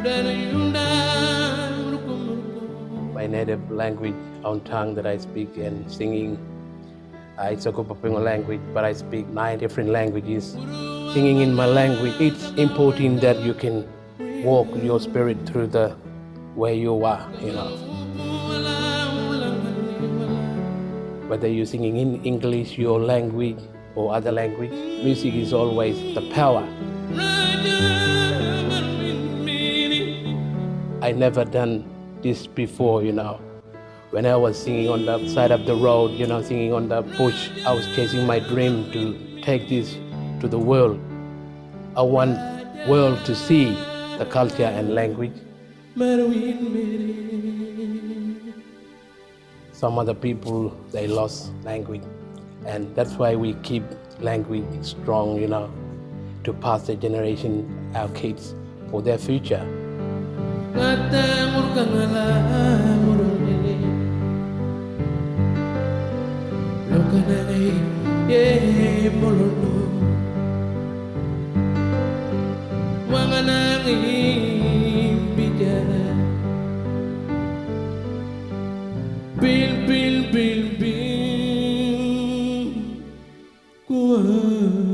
My native language, own tongue that I speak and singing, uh, it's a Gupapuyngu language, but I speak nine different languages. Singing in my language, it's important that you can walk your spirit through the where you are, you know. Whether you're singing in English, your language, or other language, music is always the power. I never done this before, you know. When I was singing on the side of the road, you know, singing on the bush, I was chasing my dream to take this to the world. I want world to see the culture and language. Some other people, they lost language. And that's why we keep language strong, you know, to pass the generation, our kids, for their future. Bil, bil, bil, bil, kuat.